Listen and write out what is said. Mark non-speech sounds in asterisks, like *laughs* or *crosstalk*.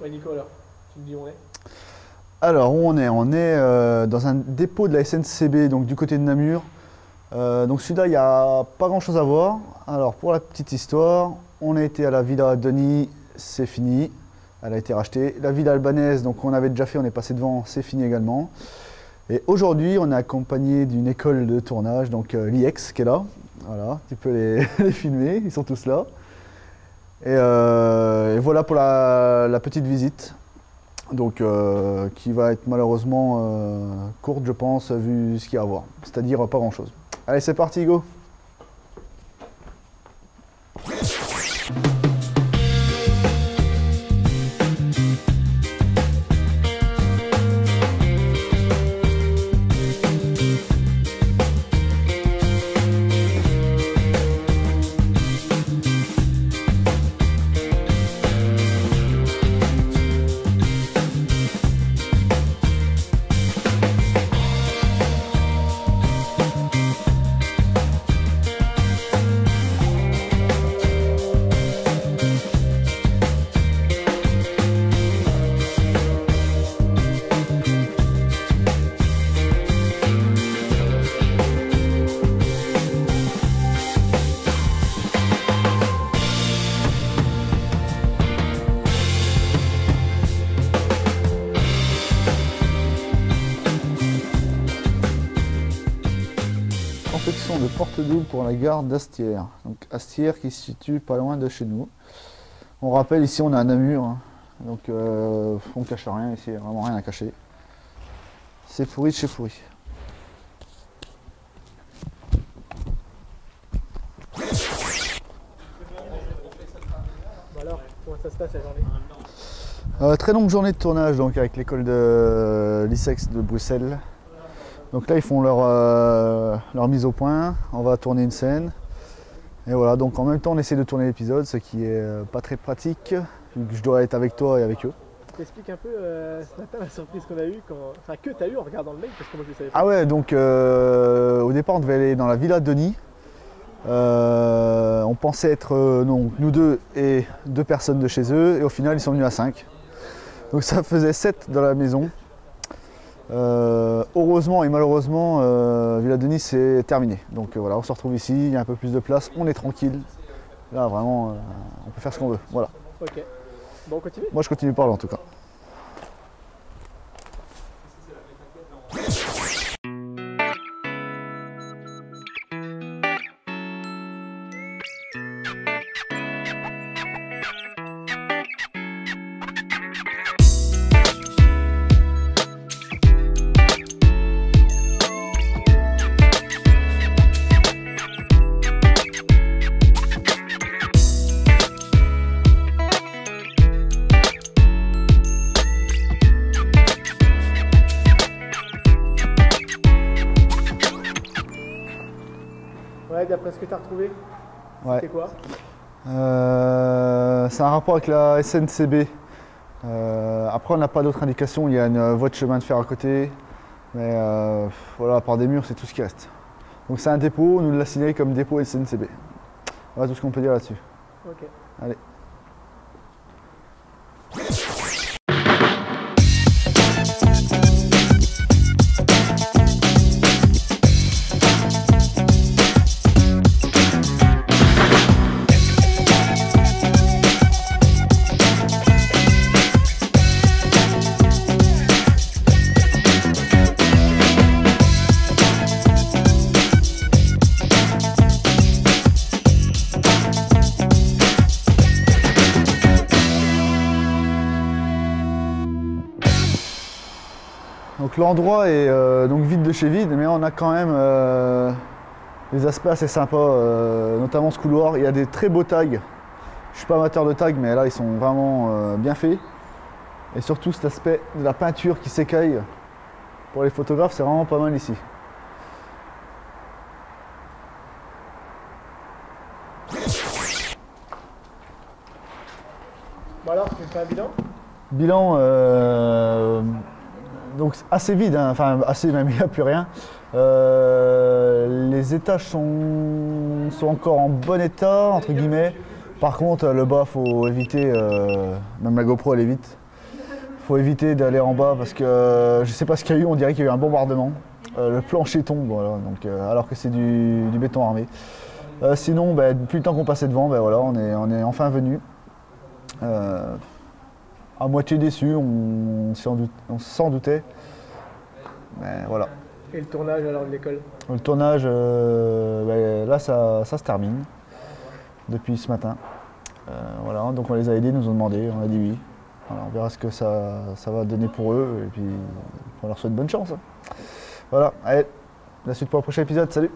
Ouais, alors, tu me dis où on est Alors, où on est? On est euh, dans un dépôt de la SNCB, donc du côté de Namur. Euh, donc celui-là, il n'y a pas grand-chose à voir. Alors, pour la petite histoire, on a été à la Villa Denis, c'est fini. Elle a été rachetée. La Villa Albanaise, donc on avait déjà fait, on est passé devant, c'est fini également. Et aujourd'hui, on est accompagné d'une école de tournage, donc euh, l'IEX qui est là. Voilà, tu peux les *laughs* filmer, ils sont tous là. Et, euh, et voilà pour la, la petite visite, donc euh, qui va être malheureusement euh, courte, je pense, vu ce qu'il y a à voir. C'est-à-dire pas grand-chose. Allez, c'est parti, go Confection de porte double pour la gare d'Astière. Donc Astière qui se situe pas loin de chez nous. On rappelle ici on a un Namur, hein. donc euh, on cache rien ici, vraiment rien à cacher. C'est pourri de chez pourri. Bon alors, comment ça se passe la journée? Euh, très longue journée de tournage donc avec l'école de l'ISEX de Bruxelles. Donc là ils font leur, euh, leur mise au point, on va tourner une scène. Et voilà, donc en même temps on essaie de tourner l'épisode, ce qui est euh, pas très pratique, vu que je dois être avec toi et avec eux. T'expliques un peu euh, ce *laughs* matin la surprise qu'on a eue, quand... enfin que t'as eu en regardant le mail, parce que moi je le savais pas. Ah ouais, donc euh, au départ on devait aller dans la villa de Denis. Euh, on pensait être euh, non, nous deux et deux personnes de chez eux, et au final ils sont venus à 5. Donc ça faisait 7 dans la maison. Euh, heureusement et malheureusement, euh, Villa Denis c'est terminé. Donc euh, voilà, on se retrouve ici, il y a un peu plus de place, on est tranquille. Là vraiment, on peut faire ce qu'on veut. Voilà. Ok. Bon, on continue? Moi je continue par là en tout cas. D'après ce que t'as retrouvé, Ouais. c'est quoi? Euh, c'est un rapport avec la SNCB. Euh, après, on n'a pas d'autres indications. Il y a une voie de chemin de fer à côté. Mais euh, voilà, à part des murs, c'est tout ce qui reste. Donc c'est un dépôt, on nous l'a signalé comme dépôt SNCB. Voilà tout ce qu'on peut dire là-dessus. Ok. Allez. Donc l'endroit est euh, donc vide de chez vide, mais on a quand même euh, des aspects assez sympas, euh, notamment ce couloir. Il y a des très beaux tags. Je suis pas amateur de tags, mais là ils sont vraiment bien faits. Et surtout cet aspect de la peinture qui s'écaille. Pour les photographes, c'est vraiment pas mal ici. Bon alors, tu fais un bilan? Bilan, donc assez vide, hein, enfin assez même, *laughs* il n'y a plus rien. Euh, les étages sont, sont encore en bon état, entre guillemets. Par contre, le bas, faut éviter, euh, même la GoPro, elle est vite. faut éviter d'aller en bas parce que euh, je sais pas ce qu'il y a eu, on dirait qu'il y a eu un bombardement. Euh, le plancher tombe, donc, alors que c'est du, béton armé. Sinon, ben, depuis le temps qu'on passait devant, ben, voilà, on, est, on est enfin venu. À moitié déçu, on, s'en doute- on s'en doutait. Mais voilà. Et le tournage alors de l'école? Le tournage, euh, ben, là, ça, ça se termine depuis ce matin. Euh, voilà, donc on les a aidés, ils nous ont demandé, on a dit oui. Voilà, on verra ce que ça, ça va donner pour eux et puis on leur souhaite bonne chance. hein. Voilà, allez, la suite pour le prochain épisode, salut